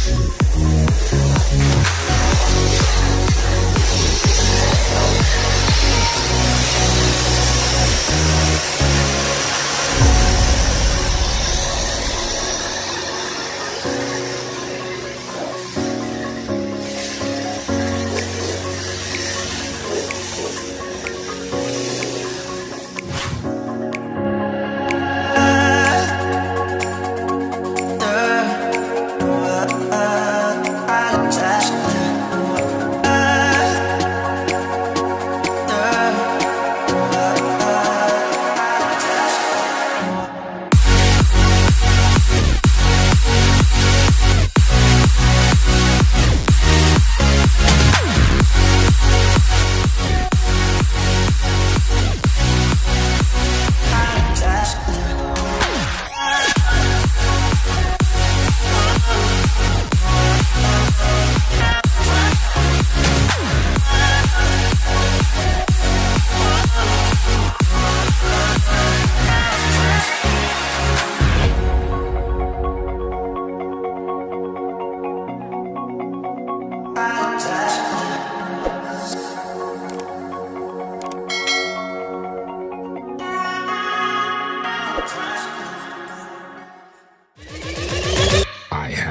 ¡Suscríbete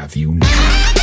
have you now.